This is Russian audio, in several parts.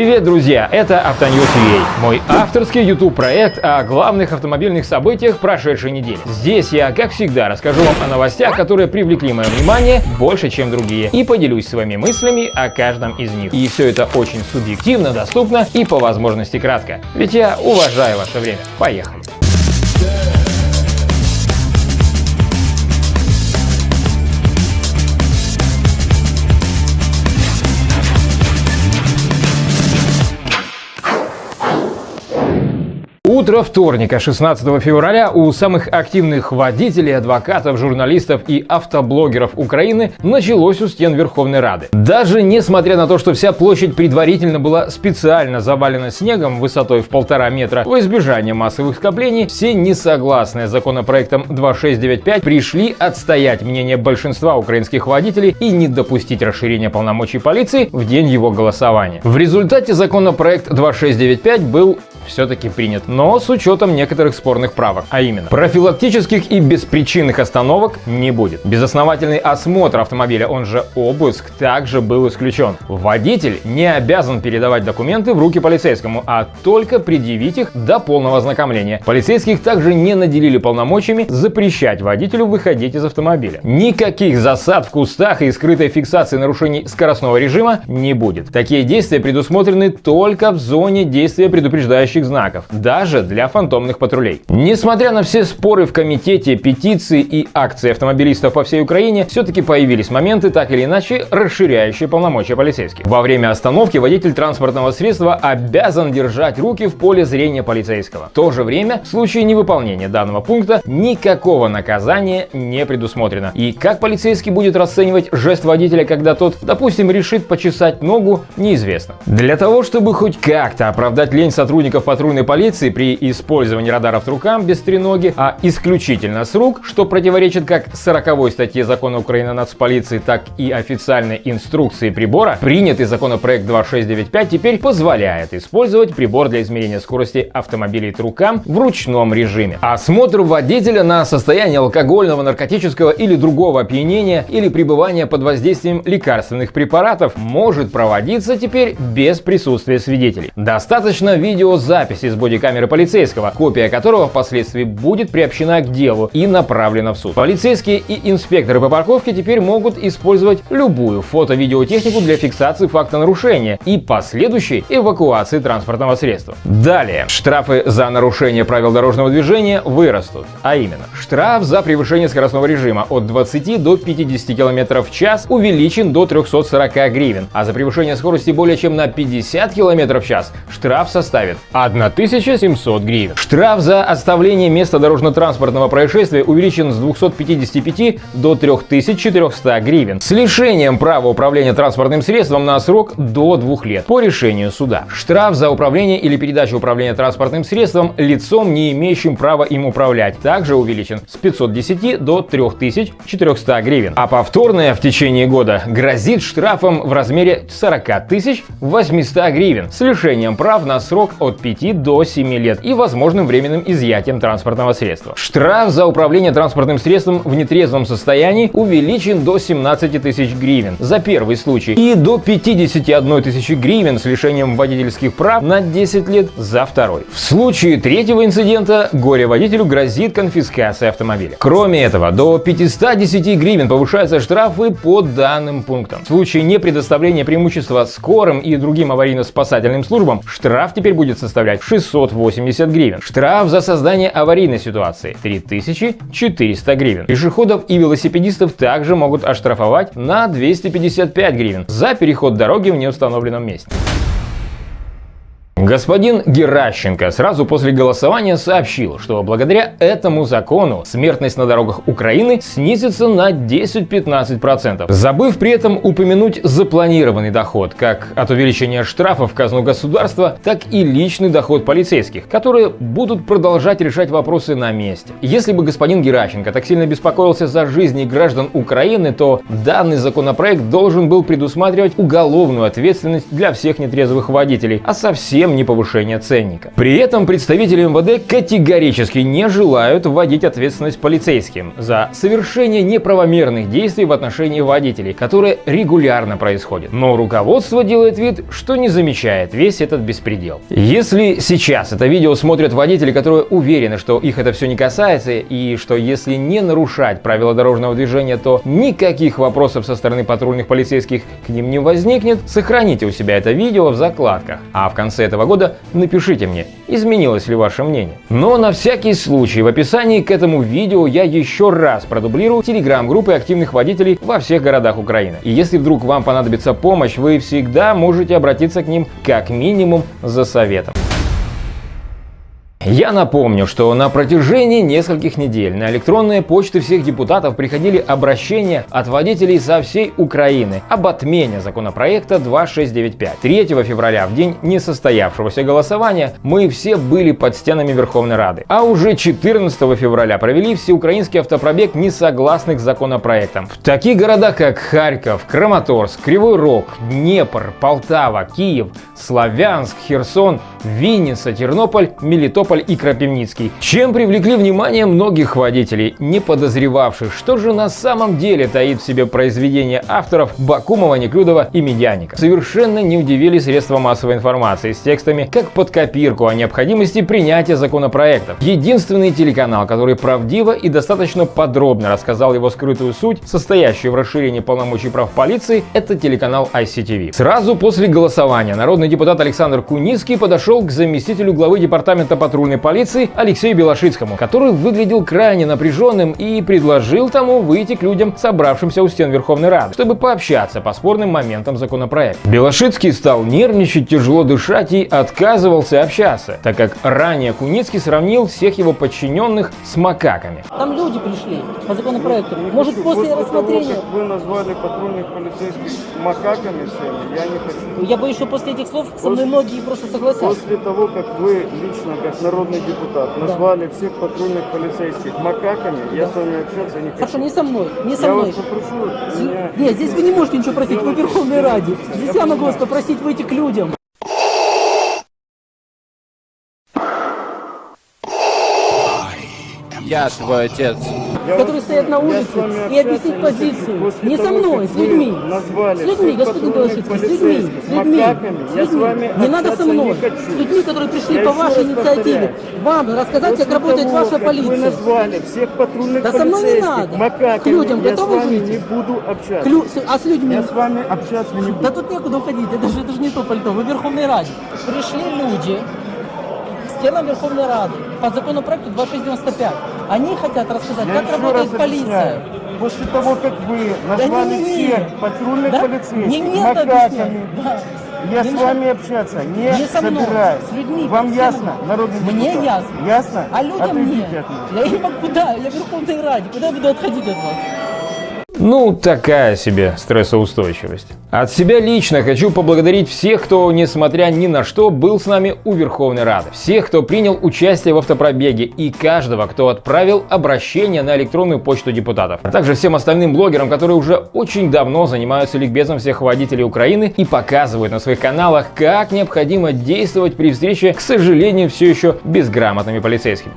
Привет, друзья! Это Автоньюз.ua, мой авторский YouTube проект о главных автомобильных событиях прошедшей недели. Здесь я, как всегда, расскажу вам о новостях, которые привлекли мое внимание больше, чем другие, и поделюсь своими мыслями о каждом из них. И все это очень субъективно, доступно и по возможности кратко. Ведь я уважаю ваше время. Поехали! Утро вторника, 16 февраля, у самых активных водителей, адвокатов, журналистов и автоблогеров Украины началось у стен Верховной Рады. Даже несмотря на то, что вся площадь предварительно была специально завалена снегом высотой в полтора метра во избежание массовых скоплений, все несогласные с законопроектом 2695 пришли отстоять мнение большинства украинских водителей и не допустить расширения полномочий полиции в день его голосования. В результате законопроект 2695 был все-таки принят, но с учетом некоторых спорных правок, а именно профилактических и беспричинных остановок не будет. Безосновательный осмотр автомобиля, он же обыск, также был исключен. Водитель не обязан передавать документы в руки полицейскому, а только предъявить их до полного ознакомления. Полицейских также не наделили полномочиями запрещать водителю выходить из автомобиля. Никаких засад в кустах и скрытой фиксации нарушений скоростного режима не будет. Такие действия предусмотрены только в зоне действия предупреждающих различающих знаков, даже для фантомных патрулей. Несмотря на все споры в комитете, петиции и акции автомобилистов по всей Украине, все-таки появились моменты, так или иначе, расширяющие полномочия полицейских. Во время остановки водитель транспортного средства обязан держать руки в поле зрения полицейского. В то же время, в случае невыполнения данного пункта, никакого наказания не предусмотрено. И как полицейский будет расценивать жест водителя, когда тот, допустим, решит почесать ногу, неизвестно. Для того, чтобы хоть как-то оправдать лень сотрудников патрульной полиции при использовании радаров рукам без треноги, а исключительно с рук, что противоречит как 40 статье закона Украины о нацполиции, так и официальной инструкции прибора, принятый законопроект 2695 теперь позволяет использовать прибор для измерения скорости автомобилей рукам в ручном режиме. Осмотр водителя на состояние алкогольного, наркотического или другого опьянения или пребывания под воздействием лекарственных препаратов может проводиться теперь без присутствия свидетелей. Достаточно видеозаписи запись из бодикамеры полицейского, копия которого впоследствии будет приобщена к делу и направлена в суд. Полицейские и инспекторы по парковке теперь могут использовать любую фото-видеотехнику для фиксации факта нарушения и последующей эвакуации транспортного средства. Далее, штрафы за нарушение правил дорожного движения вырастут, а именно, штраф за превышение скоростного режима от 20 до 50 км в час увеличен до 340 гривен, а за превышение скорости более чем на 50 км в час штраф составит 1700 гривен. Штраф за оставление места дорожно-транспортного происшествия увеличен с 255 до 3400 гривен с лишением права управления транспортным средством на срок до двух лет по решению суда. Штраф за управление или передачу управления транспортным средством лицом, не имеющим права им управлять, также увеличен с 510 до 3400 гривен. А повторное в течение года грозит штрафом в размере 40 800 гривен с лишением прав на срок от 5 5 до 7 лет и возможным временным изъятием транспортного средства. Штраф за управление транспортным средством в нетрезвом состоянии увеличен до 17 тысяч гривен за первый случай и до 51 тысячи гривен с лишением водительских прав на 10 лет за второй. В случае третьего инцидента горе-водителю грозит конфискация автомобиля. Кроме этого, до 510 гривен повышаются штрафы по данным пунктам. В случае непредоставления преимущества скорым и другим аварийно-спасательным службам штраф теперь будет составлять составлять 680 гривен. Штраф за создание аварийной ситуации 3400 гривен. Пешеходов и велосипедистов также могут оштрафовать на 255 гривен за переход дороги в неустановленном месте. Господин Геращенко сразу после голосования сообщил, что благодаря этому закону смертность на дорогах Украины снизится на 10-15%, забыв при этом упомянуть запланированный доход, как от увеличения штрафов в казну государства, так и личный доход полицейских, которые будут продолжать решать вопросы на месте. Если бы господин Геращенко так сильно беспокоился за жизни граждан Украины, то данный законопроект должен был предусматривать уголовную ответственность для всех нетрезвых водителей, а совсем чем не повышение ценника. При этом представители МВД категорически не желают вводить ответственность полицейским за совершение неправомерных действий в отношении водителей, которые регулярно происходят. Но руководство делает вид, что не замечает весь этот беспредел. Если сейчас это видео смотрят водители, которые уверены, что их это все не касается и что если не нарушать правила дорожного движения, то никаких вопросов со стороны патрульных полицейских к ним не возникнет, сохраните у себя это видео в закладках. А в конце этого года напишите мне, изменилось ли ваше мнение. Но на всякий случай в описании к этому видео я еще раз продублирую телеграм-группы активных водителей во всех городах Украины. И если вдруг вам понадобится помощь, вы всегда можете обратиться к ним как минимум за советом. Я напомню, что на протяжении нескольких недель на электронные почты всех депутатов приходили обращения от водителей со всей Украины об отмене законопроекта 2695. 3 февраля, в день несостоявшегося голосования, мы все были под стенами Верховной Рады. А уже 14 февраля провели всеукраинский автопробег несогласных с законопроектом. В таких городах, как Харьков, Краматорск, Кривой Рог, Днепр, Полтава, Киев, Славянск, Херсон, Винница, Тернополь, Мелитополь Ставрополь и Крапивницкий, чем привлекли внимание многих водителей, не подозревавших, что же на самом деле таит в себе произведение авторов Бакумова, Неклюдова и Медяника. Совершенно не удивили средства массовой информации с текстами как под копирку о необходимости принятия законопроектов. Единственный телеканал, который правдиво и достаточно подробно рассказал его скрытую суть, состоящую в расширении полномочий прав полиции, это телеканал ICTV. Сразу после голосования народный депутат Александр Куницкий подошел к заместителю главы департамента патрульной патрульной полиции Алексею Белошицкому, который выглядел крайне напряженным и предложил тому выйти к людям, собравшимся у стен Верховной Рады, чтобы пообщаться по спорным моментам законопроекта. Белошицкий стал нервничать, тяжело дышать и отказывался общаться, так как ранее Куницкий сравнил всех его подчиненных с макаками. Там люди пришли по законопроекту. Может, после, после рассмотрения... Того, как вы назвали патрульных полицейских макаками всеми, я не хочу. Я боюсь, что после этих слов со мной многие просто согласятся. После того, как вы лично, как народный депутат, назвали да. всех патрульных полицейских макаками, да. я с вами общаться не хочу. Хорошо, не со мной, не со я мной. вас попрошу меня... Нет, здесь вы не можете ничего просить, вы Верховной Раде. Здесь я, я могу вас попросить выйти к людям. Я твой отец. Я которые вас- стоят на улице и объяснить позицию. Не со мной, с вы людьми. Назвали С людьми, господин Белошицкий, с людьми, с людьми, с людьми. Не надо со мной, с людьми, которые пришли Я по вашей инициативе, повторяю. вам рассказать, После как работает того, ваша как Вы полиция. назвали всех патрульных Да со мной не надо. макаками, К людям я готовы с вами жить? не буду общаться. Клю- А с людьми? Я с вами общаться не буду. Да тут некуда уходить, это же, это же не то пальто, вы в Верховной Раде. Пришли люди стенам Верховной Рады по законопроекту 2695. Они хотят рассказать, Я как работает полиция. После того, как вы назвали не, не, не. всех патрульных Да? полицейских Не макаками, Да. я Не с вами общаться не, Не со мной, собираюсь. с людьми, Вам под ясно, народный Мне депутат? ясно. Ясно? А людям Отойдите нет. от меня. Я не могу куда, я в Верховной Раде, куда я буду отходить от вас? Ну, такая себе стрессоустойчивость. От себя лично хочу поблагодарить всех, кто, несмотря ни на что, был с нами у Верховной Рады. Всех, кто принял участие в автопробеге и каждого, кто отправил обращение на электронную почту депутатов. А также всем остальным блогерам, которые уже очень давно занимаются ликбезом всех водителей Украины и показывают на своих каналах, как необходимо действовать при встрече, к сожалению, все еще безграмотными полицейскими.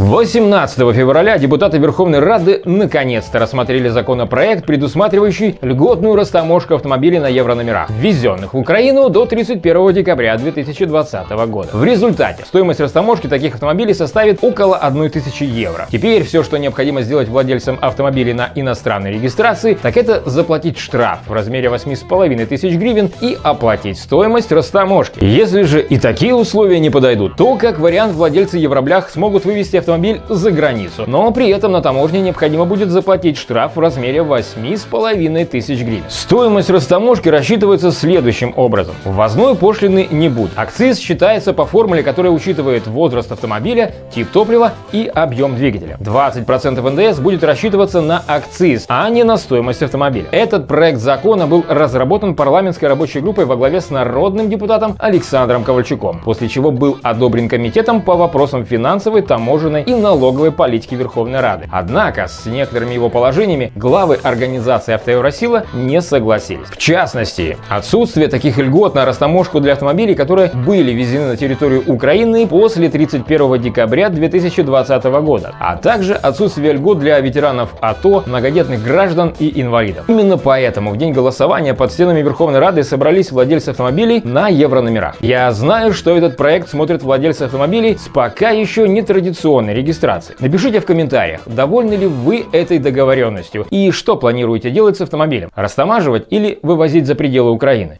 18 февраля депутаты Верховной Рады наконец-то рассмотрели законопроект, предусматривающий льготную растаможку автомобилей на еврономерах, ввезенных в Украину до 31 декабря 2020 года. В результате стоимость растаможки таких автомобилей составит около 1000 евро. Теперь все, что необходимо сделать владельцам автомобилей на иностранной регистрации, так это заплатить штраф в размере 8,5 тысяч гривен и оплатить стоимость растаможки. Если же и такие условия не подойдут, то как вариант владельцы евроблях смогут вывести автомобиль за границу. Но при этом на таможне необходимо будет заплатить штраф в размере 8,5 тысяч гривен. Стоимость растаможки рассчитывается следующим образом. Ввозной пошлины не будет. Акциз считается по формуле, которая учитывает возраст автомобиля, тип топлива и объем двигателя. 20% НДС будет рассчитываться на акциз, а не на стоимость автомобиля. Этот проект закона был разработан парламентской рабочей группой во главе с народным депутатом Александром Ковальчуком, после чего был одобрен комитетом по вопросам финансовой, таможенной и налоговой политики Верховной Рады. Однако с некоторыми его положениями главы организации «Автоевросила» не согласились. В частности, отсутствие таких льгот на растаможку для автомобилей, которые были ввезены на территорию Украины после 31 декабря 2020 года, а также отсутствие льгот для ветеранов АТО, многодетных граждан и инвалидов. Именно поэтому в день голосования под стенами Верховной Рады собрались владельцы автомобилей на еврономерах. Я знаю, что этот проект смотрят владельцы автомобилей с пока еще нетрадиционной регистрацией. Напишите в комментариях, довольны ли вы этой договоренностью и что планируете делать с автомобилем, растамаживать или вывозить за пределы Украины.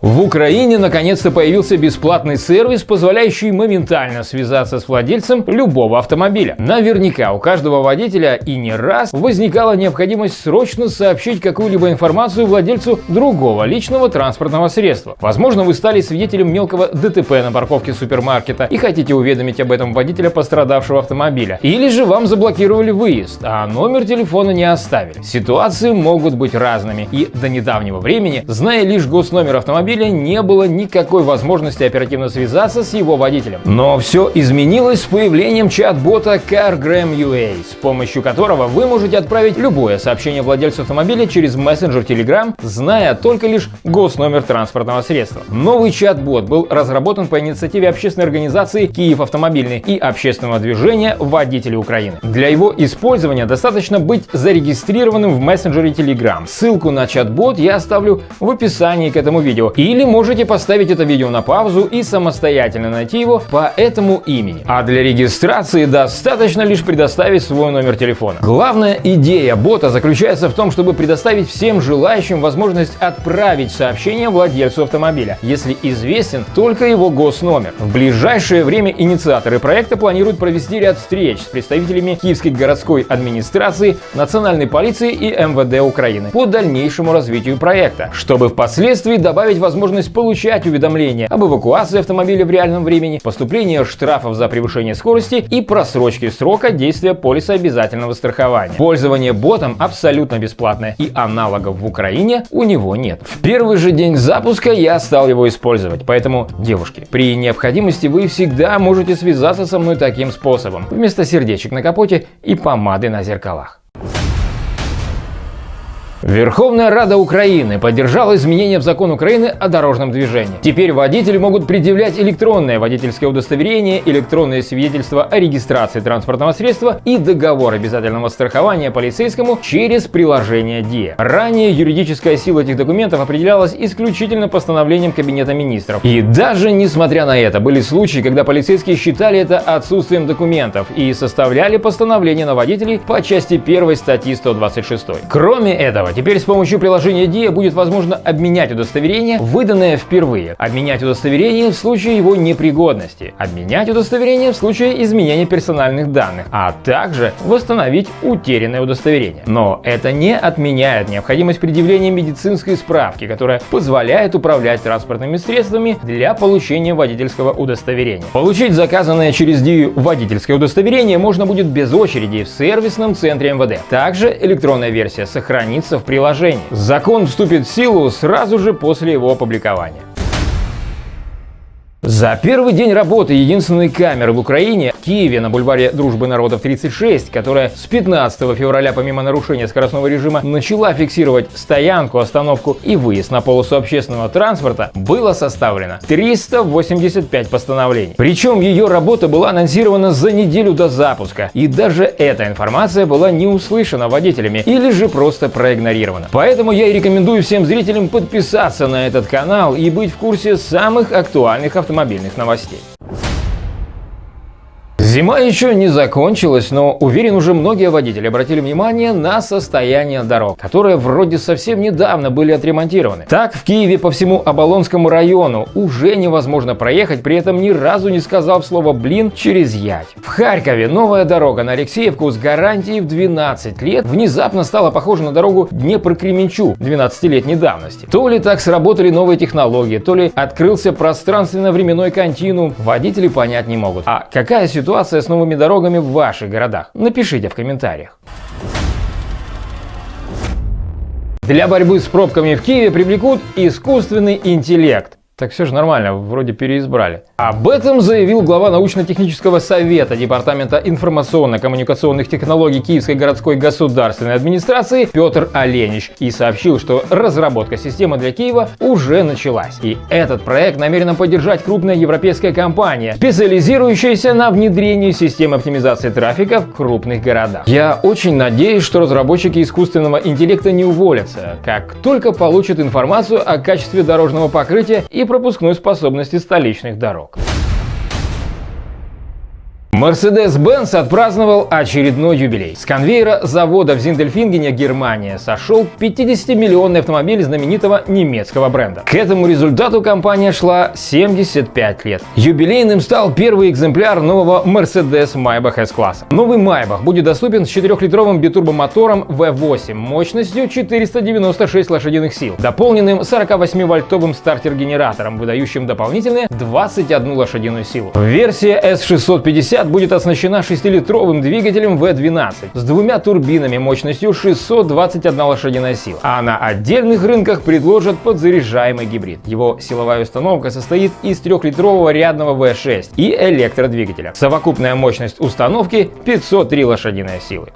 В Украине наконец-то появился бесплатный сервис, позволяющий моментально связаться с владельцем любого автомобиля. Наверняка у каждого водителя и не раз возникала необходимость срочно сообщить какую-либо информацию владельцу другого личного транспортного средства. Возможно, вы стали свидетелем мелкого ДТП на парковке супермаркета и хотите уведомить об этом водителя пострадавшего автомобиля. Или же вам заблокировали выезд, а номер телефона не оставили. Ситуации могут быть разными, и до недавнего времени, зная лишь госномер автомобиля, автомобиля не было никакой возможности оперативно связаться с его водителем. Но все изменилось с появлением чат-бота CarGram UA, с помощью которого вы можете отправить любое сообщение владельцу автомобиля через мессенджер Telegram, зная только лишь госномер транспортного средства. Новый чат-бот был разработан по инициативе общественной организации «Киев автомобильный» и общественного движения «Водители Украины». Для его использования достаточно быть зарегистрированным в мессенджере Telegram. Ссылку на чат-бот я оставлю в описании к этому видео. Или можете поставить это видео на паузу и самостоятельно найти его по этому имени. А для регистрации достаточно лишь предоставить свой номер телефона. Главная идея бота заключается в том, чтобы предоставить всем желающим возможность отправить сообщение владельцу автомобиля, если известен только его госномер. В ближайшее время инициаторы проекта планируют провести ряд встреч с представителями Киевской городской администрации, национальной полиции и МВД Украины по дальнейшему развитию проекта, чтобы впоследствии добавить возможность получать уведомления об эвакуации автомобиля в реальном времени, поступлении штрафов за превышение скорости и просрочке срока действия полиса обязательного страхования. Пользование ботом абсолютно бесплатное и аналогов в Украине у него нет. В первый же день запуска я стал его использовать, поэтому, девушки, при необходимости вы всегда можете связаться со мной таким способом, вместо сердечек на капоте и помады на зеркалах. Верховная Рада Украины поддержала изменения в закон Украины о дорожном движении. Теперь водители могут предъявлять электронное водительское удостоверение, электронное свидетельство о регистрации транспортного средства и договор обязательного страхования полицейскому через приложение ДИА. Ранее юридическая сила этих документов определялась исключительно постановлением Кабинета министров. И даже несмотря на это, были случаи, когда полицейские считали это отсутствием документов и составляли постановление на водителей по части 1 статьи 126. Кроме этого, этого. Теперь с помощью приложения DIA будет возможно обменять удостоверение, выданное впервые, обменять удостоверение в случае его непригодности, обменять удостоверение в случае изменения персональных данных, а также восстановить утерянное удостоверение. Но это не отменяет необходимость предъявления медицинской справки, которая позволяет управлять транспортными средствами для получения водительского удостоверения. Получить заказанное через DIA водительское удостоверение можно будет без очереди в сервисном центре МВД. Также электронная версия сохранится в приложении. Закон вступит в силу сразу же после его опубликования. За первый день работы единственной камеры в Украине в Киеве на бульваре Дружбы народов 36, которая с 15 февраля помимо нарушения скоростного режима начала фиксировать стоянку, остановку и выезд на полосу общественного транспорта, было составлено 385 постановлений. Причем ее работа была анонсирована за неделю до запуска, и даже эта информация была не услышана водителями или же просто проигнорирована. Поэтому я и рекомендую всем зрителям подписаться на этот канал и быть в курсе самых актуальных автомобилей автомобильных новостей. Зима еще не закончилась, но уверен уже многие водители обратили внимание на состояние дорог, которые вроде совсем недавно были отремонтированы. Так в Киеве по всему Оболонскому району уже невозможно проехать, при этом ни разу не сказав слово «блин» через Ять. В Харькове новая дорога на Алексеевку с гарантией в 12 лет внезапно стала похожа на дорогу Днепр-Кременчуг 12-летней давности. То ли так сработали новые технологии, то ли открылся пространственно-временной континуум, водители понять не могут. А какая ситуация ситуация с новыми дорогами в ваших городах? Напишите в комментариях. Для борьбы с пробками в Киеве привлекут искусственный интеллект. Так все же нормально, вроде переизбрали. Об этом заявил глава научно-технического совета Департамента информационно-коммуникационных технологий Киевской городской государственной администрации Петр Оленич и сообщил, что разработка системы для Киева уже началась. И этот проект намерена поддержать крупная европейская компания, специализирующаяся на внедрении системы оптимизации трафика в крупных городах. Я очень надеюсь, что разработчики искусственного интеллекта не уволятся, как только получат информацию о качестве дорожного покрытия и пропускной способности столичных дорог. Mercedes-Benz отпраздновал очередной юбилей. С конвейера завода в Зиндельфингене, Германия, сошел 50-миллионный автомобиль знаменитого немецкого бренда. К этому результату компания шла 75 лет. Юбилейным стал первый экземпляр нового Mercedes Maybach S-класса. Новый Maybach будет доступен с 4-литровым битурбомотором V8 мощностью 496 лошадиных сил, дополненным 48-вольтовым стартер-генератором, выдающим дополнительные 21 лошадиную силу. Версия S650 будет оснащена 6-литровым двигателем V12 с двумя турбинами мощностью 621 лошадиная сила, а на отдельных рынках предложат подзаряжаемый гибрид. Его силовая установка состоит из 3-литрового рядного V6 и электродвигателя. Совокупная мощность установки 503 лошадиные силы.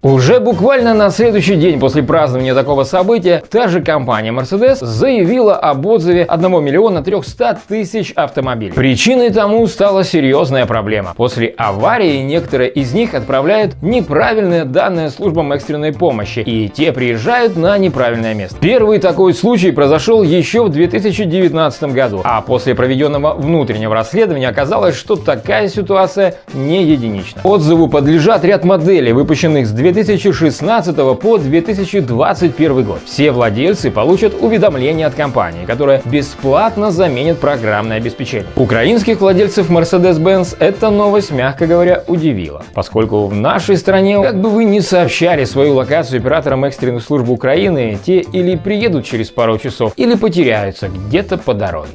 Уже буквально на следующий день после празднования такого события та же компания Mercedes заявила об отзыве 1 миллиона 300 тысяч автомобилей. Причиной тому стала серьезная проблема. После аварии некоторые из них отправляют неправильные данные службам экстренной помощи, и те приезжают на неправильное место. Первый такой случай произошел еще в 2019 году, а после проведенного внутреннего расследования оказалось, что такая ситуация не единична. Отзыву подлежат ряд моделей, выпущенных с 2000 2016 по 2021 год. Все владельцы получат уведомление от компании, которая бесплатно заменит программное обеспечение. Украинских владельцев Mercedes-Benz эта новость, мягко говоря, удивила, поскольку в нашей стране, как бы вы ни сообщали свою локацию операторам экстренных служб Украины, те или приедут через пару часов, или потеряются где-то по дороге.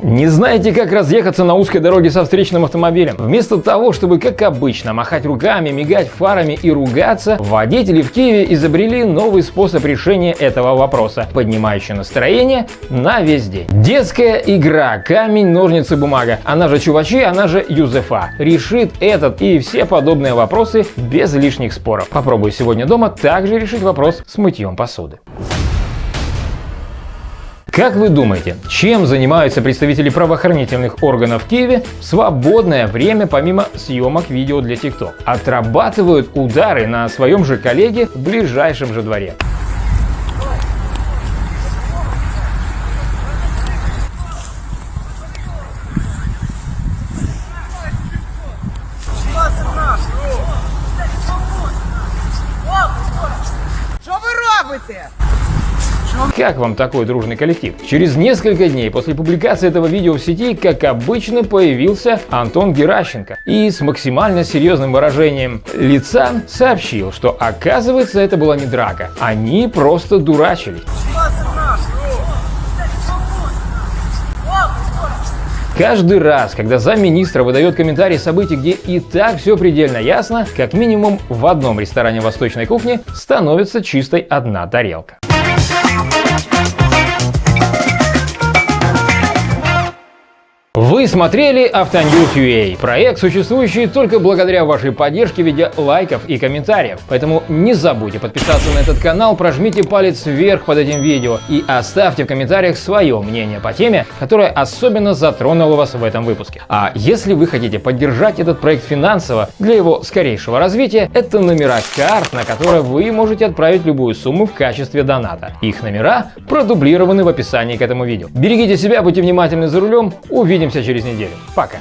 Не знаете, как разъехаться на узкой дороге со встречным автомобилем? Вместо того, чтобы, как обычно, махать руками, мигать фарами и ругаться, водители в Киеве изобрели новый способ решения этого вопроса, поднимающий настроение на весь день. Детская игра «Камень, ножницы, бумага», она же чувачи, она же Юзефа, решит этот и все подобные вопросы без лишних споров. Попробуй сегодня дома также решить вопрос с мытьем посуды. Как вы думаете, чем занимаются представители правоохранительных органов в Киеве в свободное время помимо съемок видео для TikTok? Отрабатывают удары на своем же коллеге в ближайшем же дворе. Що ви робите? Как вам такой дружный коллектив? Через несколько дней после публикации этого видео в сети, как обычно, появился Антон Геращенко и с максимально серьезным выражением лица сообщил, что оказывается это была не драка, они просто дурачились. Каждый раз, когда замминистра выдает комментарий событий, где и так все предельно ясно, как минимум в одном ресторане восточной кухни становится чистой одна тарелка. Вы смотрели Автоньюз.ua, проект, существующий только благодаря вашей поддержке в виде лайков и комментариев. Поэтому не забудьте подписаться на этот канал, прожмите палец вверх под этим видео и оставьте в комментариях свое мнение по теме, которая особенно затронула вас в этом выпуске. А если вы хотите поддержать этот проект финансово для его скорейшего развития, это номера карт, на которые вы можете отправить любую сумму в качестве доната. Их номера продублированы в описании к этому видео. Берегите себя, будьте внимательны за рулем, увидимся через неделю. Пока.